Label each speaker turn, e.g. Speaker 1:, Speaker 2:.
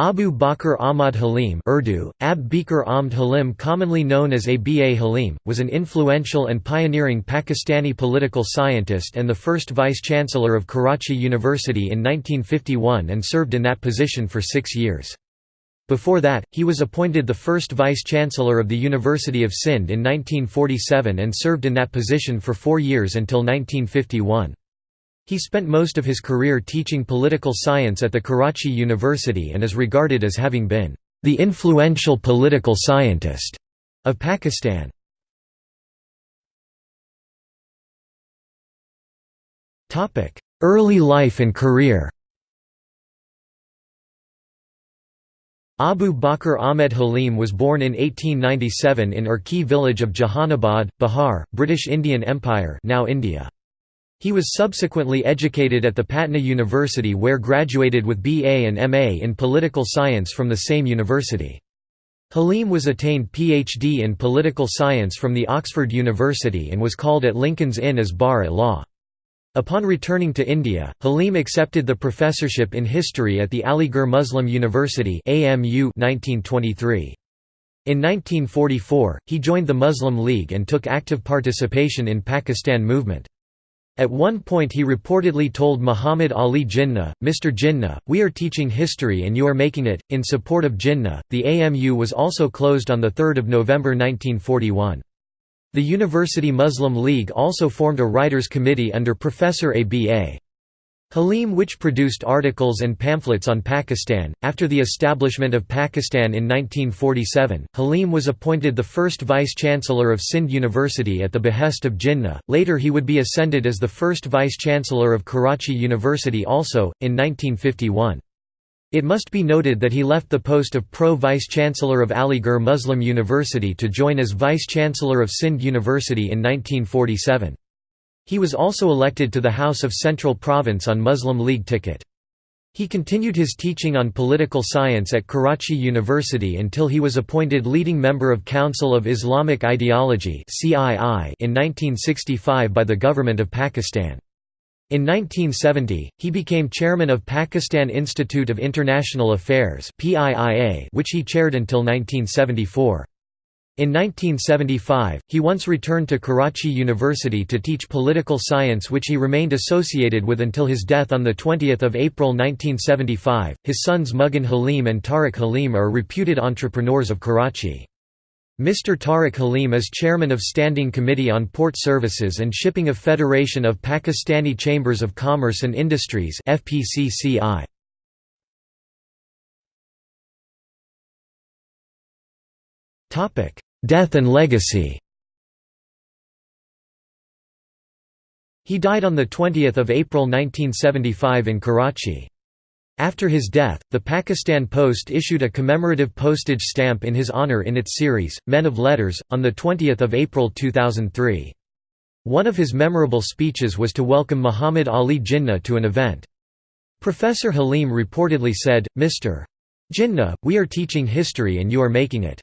Speaker 1: Abu Bakr Ahmad Halim Urdu, Ab Bikr Ahmad Halim commonly known as Aba Halim, was an influential and pioneering Pakistani political scientist and the first vice-chancellor of Karachi University in 1951 and served in that position for six years. Before that, he was appointed the first vice-chancellor of the University of Sindh in 1947 and served in that position for four years until 1951. He spent most of his career teaching political science at the Karachi University and is regarded as having been the influential political scientist of Pakistan. Early life and career Abu Bakr Ahmed Halim was born in 1897 in Urki village of Jahanabad, Bihar, British Indian Empire now India. He was subsequently educated at the Patna University where graduated with BA and MA in political science from the same university. Halim was attained PhD in political science from the Oxford University and was called at Lincoln's Inn as bar at law. Upon returning to India, Halim accepted the professorship in history at the Aligarh Muslim University AMU 1923. In 1944, he joined the Muslim League and took active participation in Pakistan movement. At one point he reportedly told Muhammad Ali Jinnah, Mr. Jinnah, we are teaching history and you are making it. In support of Jinnah, the AMU was also closed on 3 November 1941. The University Muslim League also formed a writers' committee under Professor A.B.A. Halim which produced articles and pamphlets on Pakistan. After the establishment of Pakistan in 1947, Halim was appointed the first vice-chancellor of Sindh University at the behest of Jinnah. Later he would be ascended as the first vice-chancellor of Karachi University also, in 1951. It must be noted that he left the post of Pro-Vice-Chancellor of Aligarh Muslim University to join as Vice-Chancellor of Sindh University in 1947. He was also elected to the House of Central Province on Muslim League ticket. He continued his teaching on political science at Karachi University until he was appointed leading member of Council of Islamic Ideology in 1965 by the Government of Pakistan. In 1970, he became chairman of Pakistan Institute of International Affairs which he chaired until 1974. In 1975, he once returned to Karachi University to teach political science which he remained associated with until his death on 20 April 1975. His sons Mughun Halim and Tariq Halim are reputed entrepreneurs of Karachi. Mr. Tariq Halim is chairman of Standing Committee on Port Services and Shipping of Federation of Pakistani Chambers of Commerce and Industries FPCCI. Death and legacy He died on 20 April 1975 in Karachi. After his death, the Pakistan Post issued a commemorative postage stamp in his honor in its series, Men of Letters, on 20 April 2003. One of his memorable speeches was to welcome Muhammad Ali Jinnah to an event. Professor Halim reportedly said, Mr. Jinnah, we are teaching history and you are making it.